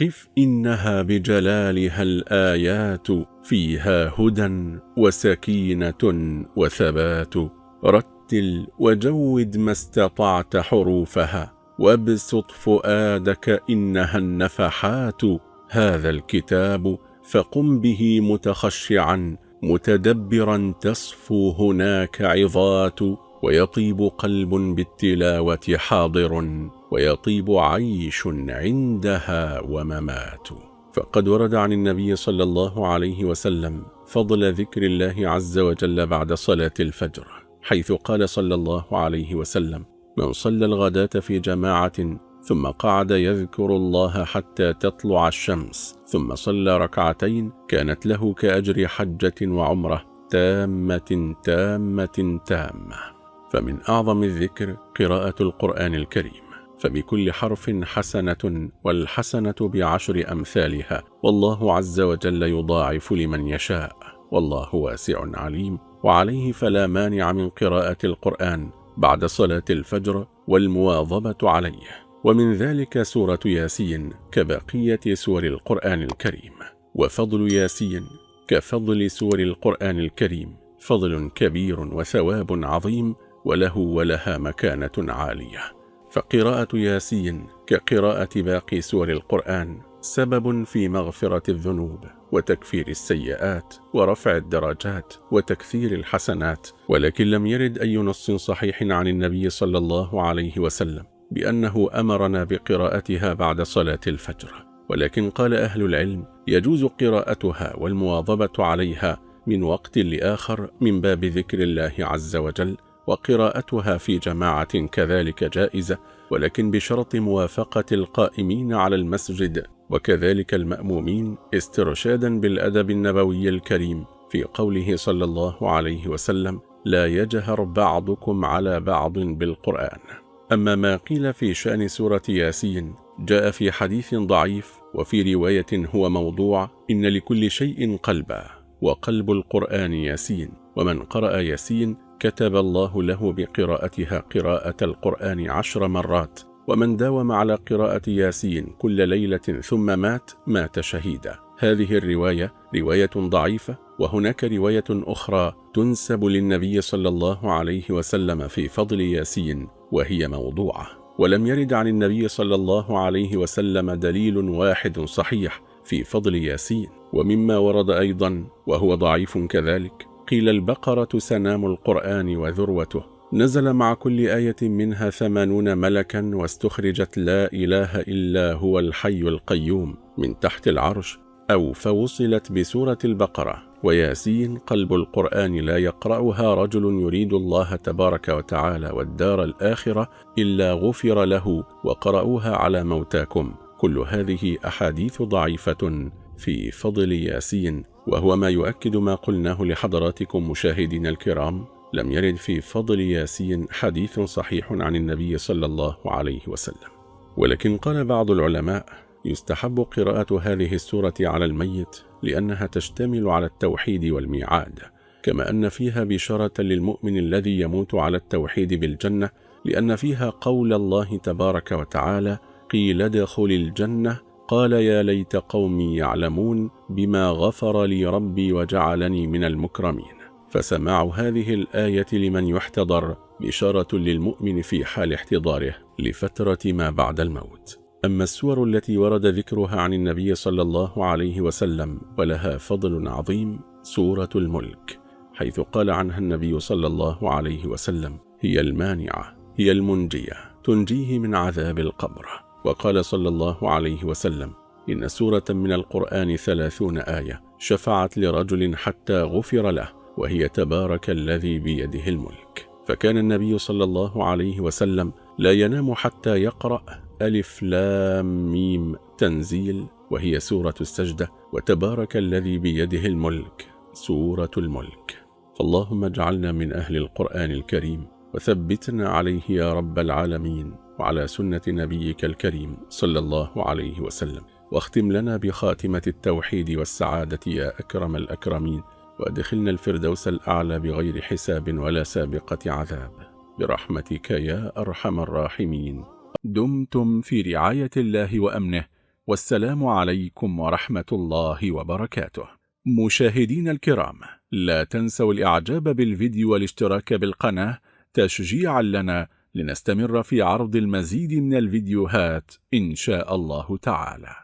قف إنها بجلالها الآيات فيها هدى وسكينة وثبات. رتل وجود ما استطعت حروفها وابسط فؤادك إنها النفحات. هذا الكتاب فقم به متخشعا متدبرا تصفو هناك عظات ويطيب قلب بالتلاوة حاضر. ويطيب عيش عندها وممات. فقد ورد عن النبي صلى الله عليه وسلم فضل ذكر الله عز وجل بعد صلاة الفجر حيث قال صلى الله عليه وسلم من صلى الغداة في جماعة ثم قعد يذكر الله حتى تطلع الشمس ثم صلى ركعتين كانت له كأجر حجة وعمرة تامة تامة تامة فمن أعظم الذكر قراءة القرآن الكريم. فبكل حرف حسنة والحسنة بعشر أمثالها والله عز وجل يضاعف لمن يشاء والله واسع عليم وعليه فلا مانع من قراءة القرآن بعد صلاة الفجر والمواظبة عليه ومن ذلك سورة ياسين كبقية سور القرآن الكريم وفضل ياسين كفضل سور القرآن الكريم فضل كبير وثواب عظيم وله ولها مكانة عالية فقراءة ياسين كقراءة باقي سور القرآن سبب في مغفرة الذنوب وتكفير السيئات ورفع الدرجات وتكثير الحسنات ولكن لم يرد أي نص صحيح عن النبي صلى الله عليه وسلم بأنه أمرنا بقراءتها بعد صلاة الفجر. ولكن قال أهل العلم يجوز قراءتها والمواظبة عليها من وقت لآخر من باب ذكر الله عز وجل وقراءتها في جماعة كذلك جائزة ولكن بشرط موافقة القائمين على المسجد وكذلك المأمومين استرشادا بالأدب النبوي الكريم في قوله صلى الله عليه وسلم لا يجهر بعضكم على بعض بالقرآن أما ما قيل في شأن سورة ياسين جاء في حديث ضعيف وفي رواية هو موضوع إن لكل شيء قلبا وقلب القرآن ياسين ومن قرأ ياسين كتب الله له بقراءتها قراءة القرآن عشر مرات ومن داوم على قراءة ياسين كل ليلة ثم مات مات شهيدا. هذه الرواية رواية ضعيفة وهناك رواية أخرى تنسب للنبي صلى الله عليه وسلم في فضل ياسين وهي موضوعة. ولم يرد عن النبي صلى الله عليه وسلم دليل واحد صحيح في فضل ياسين ومما ورد أيضا وهو ضعيف كذلك. قيل البقرة سنام القرآن وذروته. نزل مع كل آية منها ثمانون ملكا واستخرجت لا إله إلا هو الحي القيوم من تحت العرش أو فوصلت بسورة البقرة. وياسين قلب القرآن لا يقرأها رجل يريد الله تبارك وتعالى والدار الآخرة إلا غفر له وقرأوها على موتاكم. كل هذه أحاديث ضعيفة في فضل ياسين. وهو ما يؤكد ما قلناه لحضراتكم مشاهدين الكرام لم يرد في فضل ياسين حديث صحيح عن النبي صلى الله عليه وسلم. ولكن قال بعض العلماء يستحب قراءة هذه السورة على الميت لأنها تشتمل على التوحيد والميعاد كما أن فيها بشارة للمؤمن الذي يموت على التوحيد بالجنة لأن فيها قول الله تبارك وتعالى قيل ادخل الجنة قال يا ليت قومي يعلمون بما غفر لي ربي وجعلني من المكرمين. فسماع هذه الآية لمن يحتضر بشارة للمؤمن في حال احتضاره لفترة ما بعد الموت. أما السور التي ورد ذكرها عن النبي صلى الله عليه وسلم ولها فضل عظيم سورة الملك حيث قال عنها النبي صلى الله عليه وسلم هي المانعة هي المنجية تنجيه من عذاب القبر. وقال صلى الله عليه وسلم إن سورة من القرآن ثلاثون آية شفعت لرجل حتى غفر له وهي تبارك الذي بيده الملك. فكان النبي صلى الله عليه وسلم لا ينام حتى يقرأ ألف لام ميم تنزيل وهي سورة السجدة وتبارك الذي بيده الملك سورة الملك. فاللهم اجعلنا من أهل القرآن الكريم وثبتنا عليه يا رب العالمين. وعلى سنة نبيك الكريم صلى الله عليه وسلم. واختم لنا بخاتمة التوحيد والسعادة يا أكرم الأكرمين. وأدخلنا الفردوس الأعلى بغير حساب ولا سابقة عذاب. برحمتك يا أرحم الراحمين. دمتم في رعاية الله وأمنه. والسلام عليكم ورحمة الله وبركاته. مشاهدين الكرام لا تنسوا الإعجاب بالفيديو والاشتراك بالقناة. تشجيعا لنا لنستمر في عرض المزيد من الفيديوهات إن شاء الله تعالى.